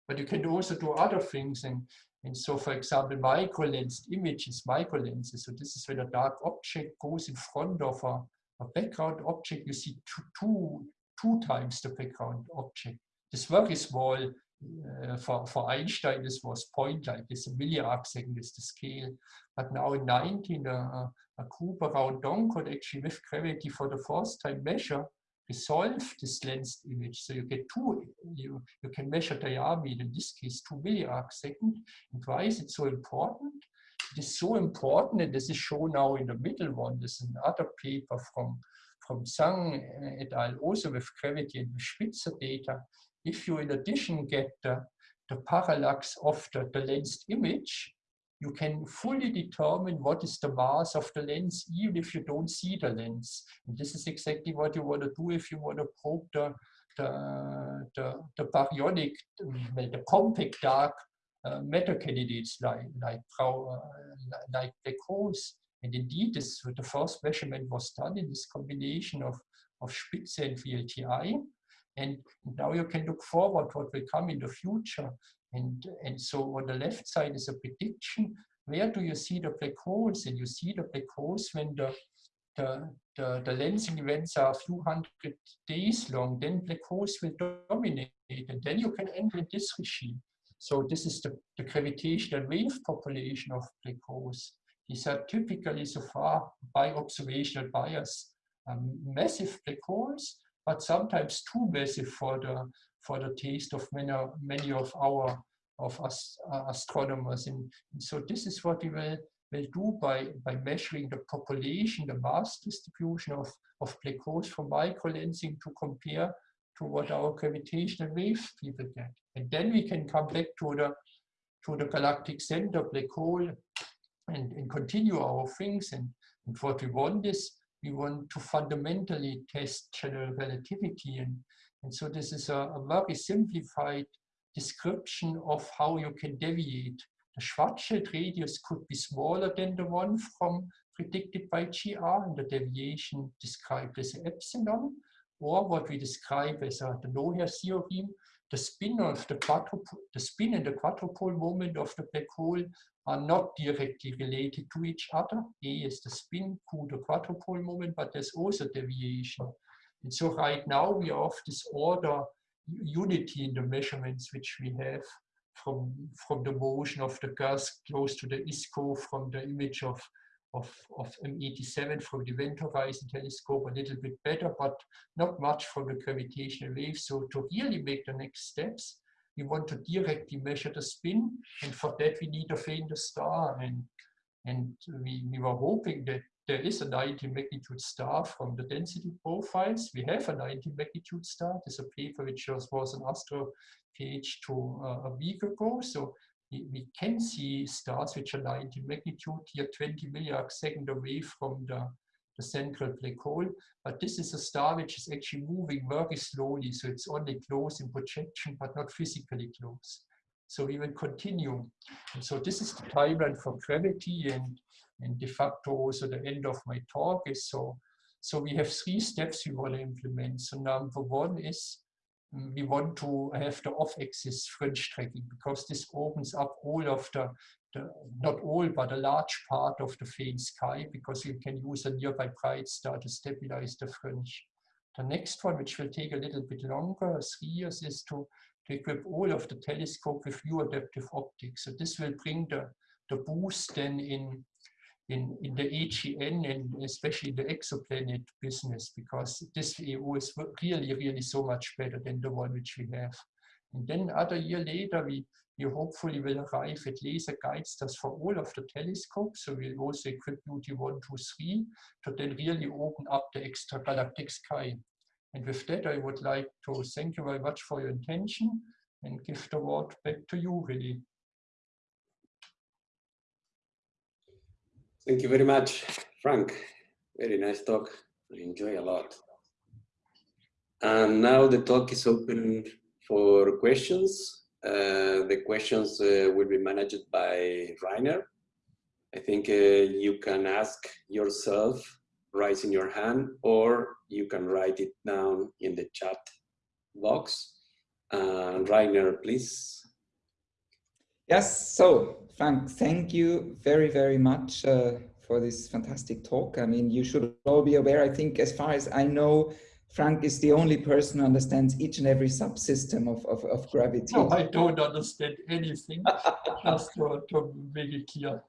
But you can also do other things. And, and so, for example, microlensed images, microlenses. So this is when a dark object goes in front of a, a background object. You see two, two, two times the background object. This very small uh, for, for Einstein, this was point like this, a second is the scale. But now in 19, uh, a group around Dong could actually, with gravity for the first time, measure, resolve this lensed image. So you get two, you, you can measure diameter, in this case, two milliarc second. And why is it so important? It is so important, and this is shown now in the middle one. This is another paper from, from Zhang et al., also with gravity and with Spitzer data if you in addition get the, the parallax of the, the lensed image, you can fully determine what is the mass of the lens, even if you don't see the lens. And this is exactly what you want to do if you want to probe the, the, the, the baryonic, the compact dark uh, matter candidates like like uh, like black holes. And indeed, this the first measurement was done in this combination of of Spitzer and VLTI. And now you can look forward what will come in the future. And, and so on the left side is a prediction. Where do you see the black holes? And you see the black holes when the, the, the, the lensing events are a few hundred days long, then black holes will dominate. And then you can enter this regime. So this is the, the gravitational wave population of black holes. These are typically so far by observational bias um, massive black holes, but sometimes too basic for the for the taste of many many of our of us uh, astronomers. And, and, so this is what we will will do by by measuring the population, the mass distribution of of black holes from microlensing to compare to what our gravitational wave people get. And then we can come back to the to the galactic center black hole and, and continue our things. And, and what we want is we want to fundamentally test general relativity. And, and so this is a, a very simplified description of how you can deviate. The Schwarzschild radius could be smaller than the one from predicted by GR, and the deviation described as epsilon, or what we describe as a, the no-hair theorem, the spin of the quadrupole, the spin and the quadrupole moment of the black hole are not directly related to each other. A is the spin, Q the quadrupole moment, but there's also deviation. And so right now we are of this order unity in the measurements which we have from, from the motion of the gas close to the ISCO, from the image of, of, of M87 from the Event Horizon telescope, a little bit better, but not much from the gravitational wave. So to really make the next steps, we want to directly measure the spin, and for that we need a fainter star. And, and we, we were hoping that there is a 90 magnitude star from the density profiles. We have a 90 magnitude star. There's a paper which was, was an Astro page to uh, a week ago. So we, can see stars which are 90 magnitude here, 20 milliarc second away from the the central black hole. But this is a star which is actually moving very slowly. So it's only close in projection, but not physically close. So we will continue. And so this is the timeline for gravity and, and de facto also the end of my talk is so. So we have three steps we want to implement. So number one is we want to have the off-axis fringe tracking because this opens up all of the the, not all, but a large part of the faint sky because you can use a nearby bright star to stabilize the fringe. The next one, which will take a little bit longer, three years, is to, to equip all of the telescope with view adaptive optics. So this will bring the, the boost then in, in, in the AGN and especially the exoplanet business because this EU is really, really so much better than the one which we have. And then other year later, we, we hopefully will arrive at laser guide stars for all of the telescopes. So we'll also equip UT 1, 2, 3 to then really open up the extragalactic sky. And with that, I would like to thank you very much for your attention and give the word back to you, really. Thank you very much, Frank. Very nice talk. I enjoy a lot. And now the talk is open for questions. Uh, the questions uh, will be managed by Rainer. I think uh, you can ask yourself, raising your hand, or you can write it down in the chat box. And Rainer, please. Yes, so Frank, thank you very, very much uh, for this fantastic talk. I mean, you should all be aware, I think, as far as I know, Frank is the only person who understands each and every subsystem of, of, of gravity. No, I don't understand anything, just to, to make it clear.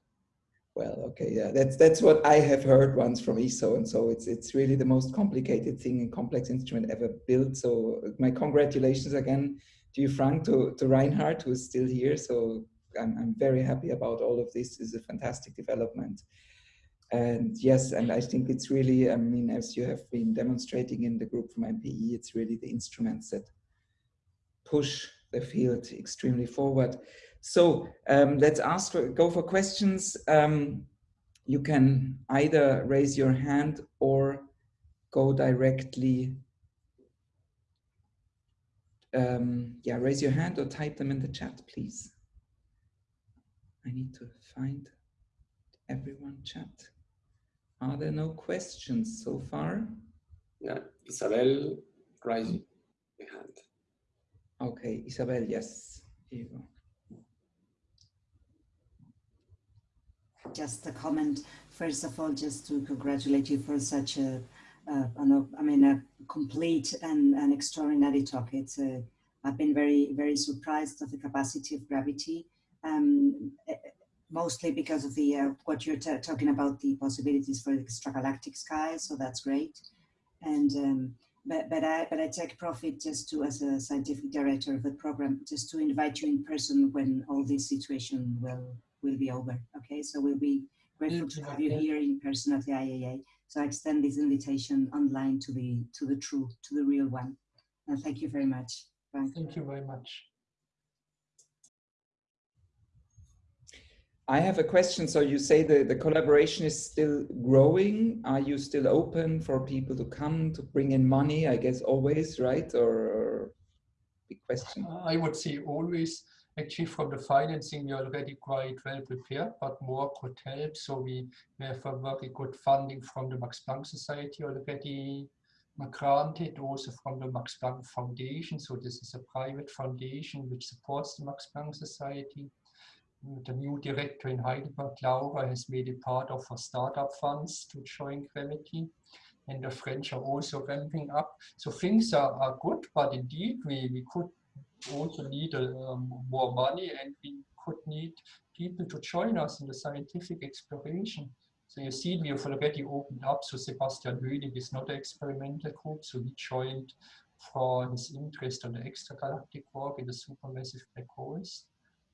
Well, okay, yeah, that's that's what I have heard once from ESO, and so it's it's really the most complicated thing and complex instrument ever built. So my congratulations again to you, Frank, to to Reinhard, who is still here. So I'm I'm very happy about all of this. It's a fantastic development. And yes, and I think it's really, I mean, as you have been demonstrating in the group from MPE, it's really the instruments that push the field extremely forward. So um, let's ask, for, go for questions. Um, you can either raise your hand or go directly. Um, yeah, raise your hand or type them in the chat, please. I need to find everyone chat. Are there no questions so far? Yeah, Isabel raising the hand. Okay, Isabel, yes. Here you go. Just a comment. First of all, just to congratulate you for such a, uh, an, I mean, a complete and an extraordinary talk. It's a, I've been very, very surprised of the capacity of gravity, um, mostly because of the uh, what you're talking about, the possibilities for the extragalactic sky. So that's great. And um, but but I but I take profit just to as a scientific director of the program, just to invite you in person when all this situation will will be over. Okay, so we'll be grateful to have you here in person at the IAA. So I extend this invitation online to the to the true, to the real one. And thank you very much. Thank you very much. I have a question. So you say the, the collaboration is still growing. Are you still open for people to come to bring in money? I guess always, right? Or, big question. I would say always. Actually, from the financing, we are already quite well prepared, but more could help. So we, we have a very good funding from the Max Planck Society already granted, also from the Max Planck Foundation. So this is a private foundation which supports the Max Planck Society. The new director in Heidelberg, Laura, has made it part of her startup funds to join Gravity and the French are also ramping up. So things are, are good, but indeed we, we could also need um, more money and we could need people to join us in the scientific exploration. So you see, we have already opened up. So Sebastian Hönig is not an experimental group, so he joined for his interest on the extragalactic work in the supermassive black holes.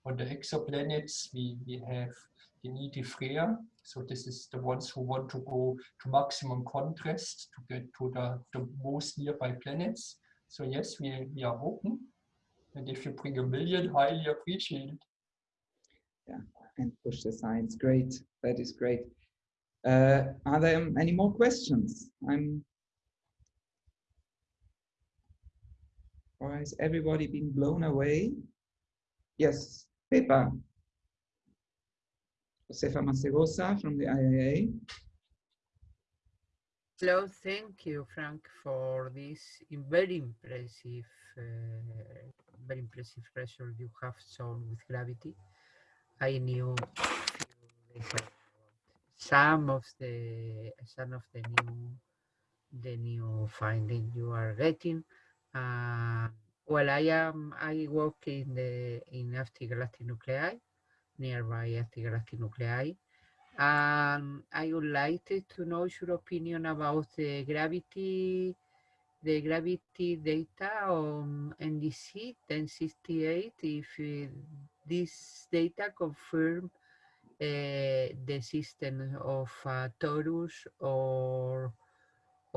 On the exoplanets, we, we have the Freya. So this is the ones who want to go to maximum contrast to get to the, the most nearby planets. So yes, we, we are open. And if you bring a million, highly appreciated. Yeah, and push the science. Great. That is great. Uh, are there any more questions? I'm. Or has everybody been blown away? Yes, Pepa. Josefa Masegosa from the IAA. Hello, thank you, Frank, for this very impressive uh, very impressive result you have shown with gravity. I knew some of the some of the new the new finding you are getting. Uh, well, I am I work in the in galactic nuclei, nearby galactic nuclei. And I would like to know your opinion about the gravity the gravity data on NGC 1068 if uh, this data confirm uh, the system of uh, torus or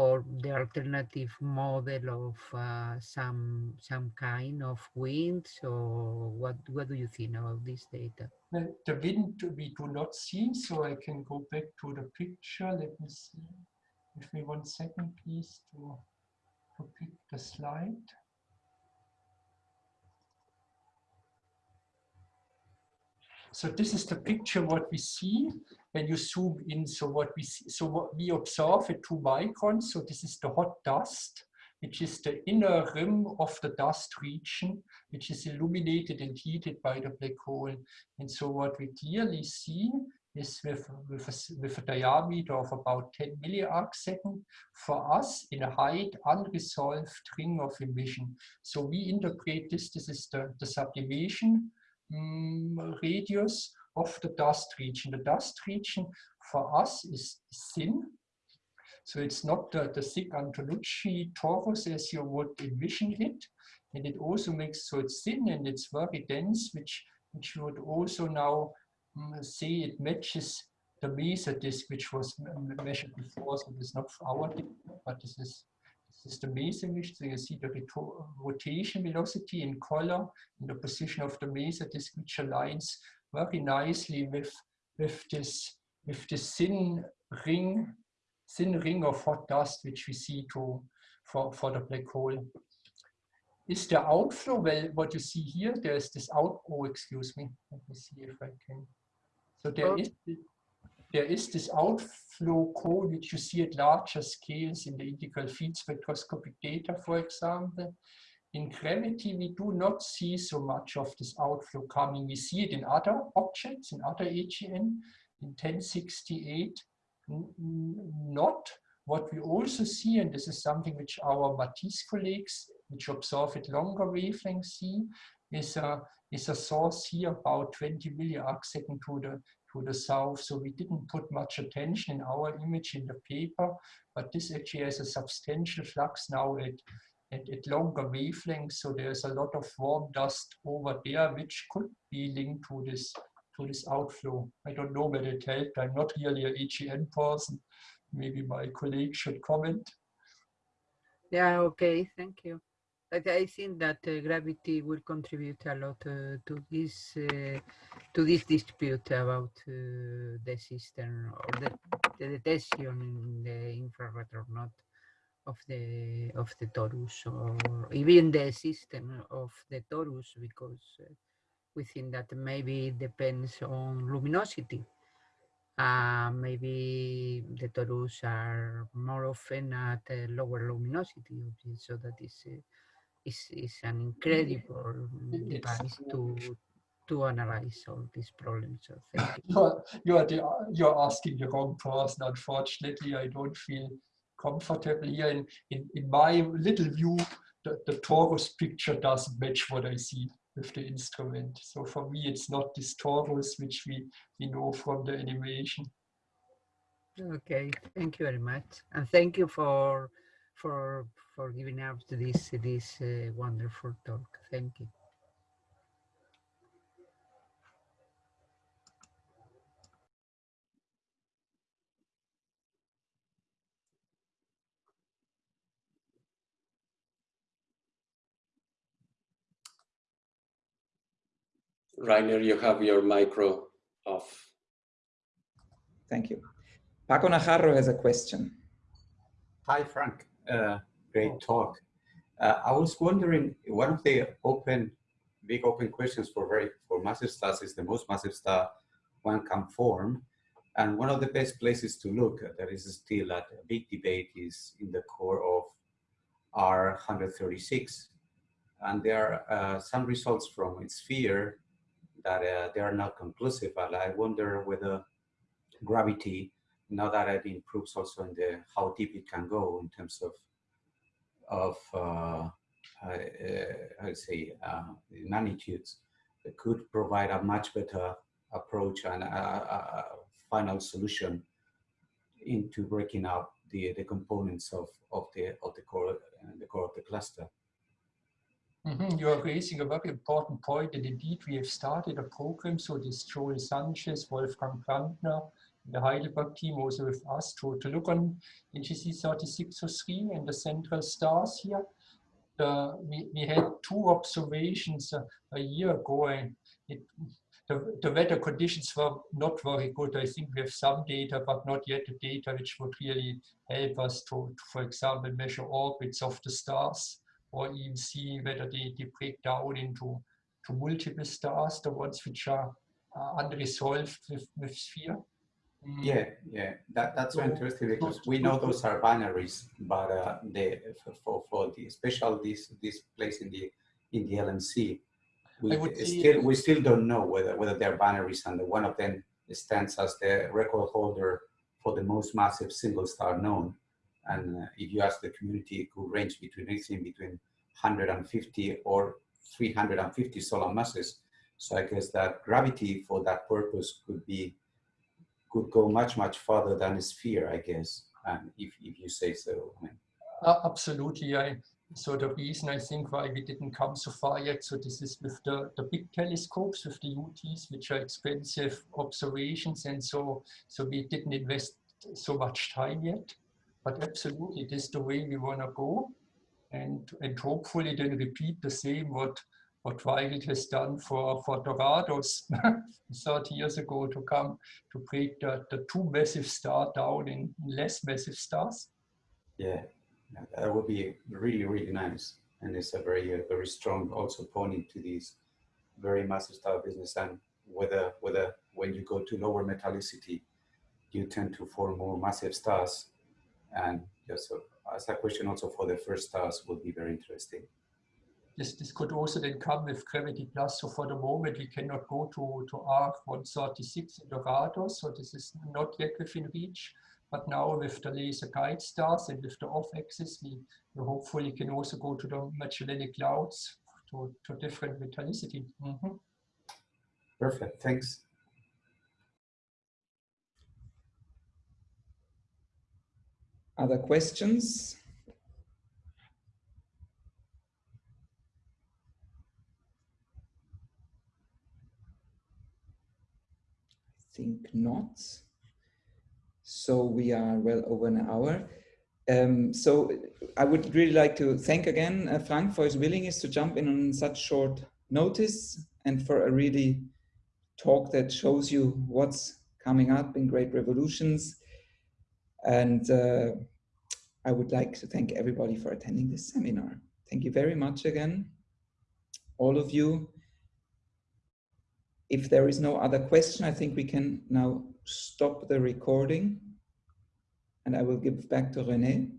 or the alternative model of uh, some some kind of winds or what what do you think about this data? The wind we do not see so i can go back to the picture. Let me see. Give me one second please to to pick the slide. So this is the picture what we see when you zoom in. So what we see, so what we observe at two microns. So this is the hot dust, which is the inner rim of the dust region, which is illuminated and heated by the black hole. And so what we clearly see is with, with, a, with a diameter of about 10 milliarc second for us in a height unresolved ring of emission. So we interpret this, this is the, the sublimation um, radius of the dust region. The dust region for us is thin. So it's not the, the thick Antonucci torus as you would envision it. And it also makes so it's thin and it's very dense, which, which you would also now Mm, see it matches the maser disk which was measured before, so is not our disk, but this is this is the maser disk. So you see the rotation velocity in color in the position of the maser disk, which aligns very nicely with with this with this thin ring thin ring of hot dust which we see to for for the black hole is the outflow well what you see here there's this out oh excuse me let me see if i can So there Oh. is there is this outflow cone which you see at larger scales in the integral field spectroscopic data, for example. In gravity, we do not see so much of this outflow coming. We see it in other objects, in other AGN, in 1068, n- n- not. What we also see, and this is something which our Matisse colleagues, which observe at longer wavelengths see, is a, is a source here about 20 milliarc second to the to the south. So we didn't put much attention in our image in the paper, but this actually has a substantial flux now at, at, at longer wavelengths. So there's a lot of warm dust over there, which could be linked to this to this outflow. I don't know whether it helped. I'm not really an AGN person. Maybe my colleague should comment. Yeah, okay, thank you. But I think that uh, gravity will contribute a lot uh, to this uh, to this dispute about uh, the system or the, the detection in the infrared or not of the of the torus or even the system of the torus because uh, we think that maybe it depends on luminosity. Uh, maybe the torus are more often at lower luminosity, so that is is is an incredible device to to analyze all these problems. So thank you. You're, you're, the, you're asking the wrong person. Unfortunately, I don't feel comfortable here. In, in, in my little view, the, the torus picture doesn't match what I see with the instrument. So for me, it's not this torus which we, we know from the animation. Okay, thank you very much, and thank you for for for giving up to this this uh, wonderful talk. Thank you. Rainer, you have your micro off. Thank you. Paco Najarro has a question. Hi, Frank. Uh, great talk. Uh, I was wondering, one of the open, big open questions for very for massive stars is the most massive star one can form, and one of the best places to look. There is still a big debate is in the core of R136, and there are uh, some results from its sphere that uh, they are not conclusive. But I wonder whether gravity now that it improves also in the how deep it can go in terms of of uh, uh, I say uh, magnitudes, it could provide a much better approach and a, a, final solution into breaking up the the components of of the of the core uh, the core of the cluster. Mhm, You are raising a very important point, and indeed we have started a program. So this Joel Sanchez, Wolfgang Brandner, the Heidelberg team also with us to, to look on NGC 3603 and the central stars here. The, we, we had two observations a, a year ago, and it, the, the weather conditions were not very good. I think we have some data, but not yet the data which would really help us to, to for example, measure orbits of the stars or even see whether they, they break down into to multiple stars, the ones which are uh, unresolved with, with sphere. Yeah, yeah, that, that's so interesting because we know those are binaries, but uh, the for, for for the special this this place in the in the LMC, we I would say- still we still don't know whether whether they're binaries, and one of them stands as the record holder for the most massive single star known. And uh, if you ask the community, it could range between anything between 150 or 350 solar masses. So I guess that gravity for that purpose could be could go much much further than a sphere, I guess. And if if you say so, I mean, Uh, absolutely. I, so the reason I think why we didn't come so far yet, so this is with the, the big telescopes, with the UTs, which are expensive observations. And so, so we didn't invest so much time yet. But absolutely, this is the way we want to go. And, and hopefully then repeat the same what, what Weigelt has done for, for Doradus 30 years ago to come to break the, the two massive star down in less massive stars. yeah, yeah, that would be really really nice. And it's a very uh, very strong also pointing to these very massive star business and whether whether when you go to lower metallicity, you tend to form more massive stars. And yes, so as a question also for the first stars would be very interesting. This, this could also then come with Gravity Plus. So for the moment, we cannot go to, to R136 in Doradus. So this is not yet within reach. But now with the laser guide stars and with the off axis, we, we hopefully can also go to the Magellanic clouds to, to different metallicity. Mm -hmm. Perfect, thanks. Other questions? Think not. So we are well over an hour. Um, so I would really like to thank again uh, Frank for his willingness to jump in on such short notice and for a really talk that shows you what's coming up in great revolutions. And uh, I would like to thank everybody for attending this seminar. Thank you very much again, all of you. If there is no other question, I think we can now stop the recording and I will give back to René.